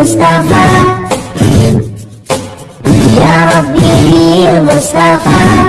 Mustafa. Ya Rabbi Mustafa.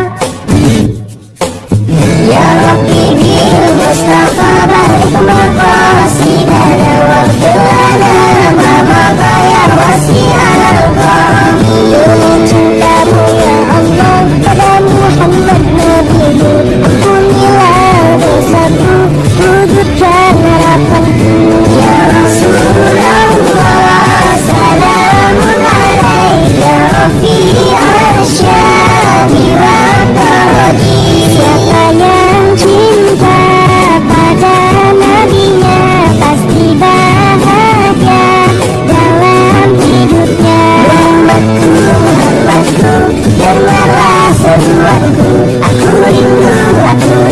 I do it, I do it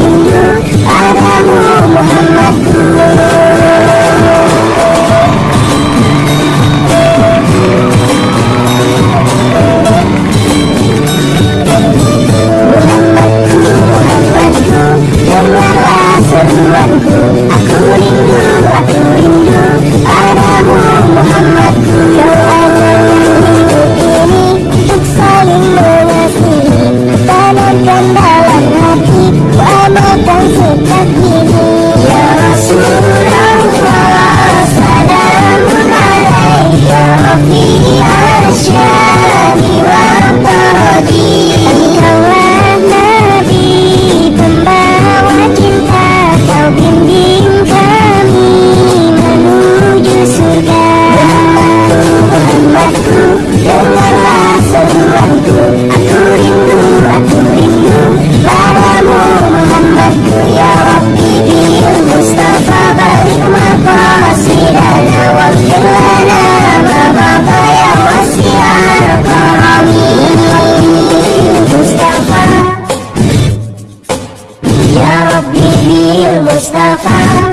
Mustafa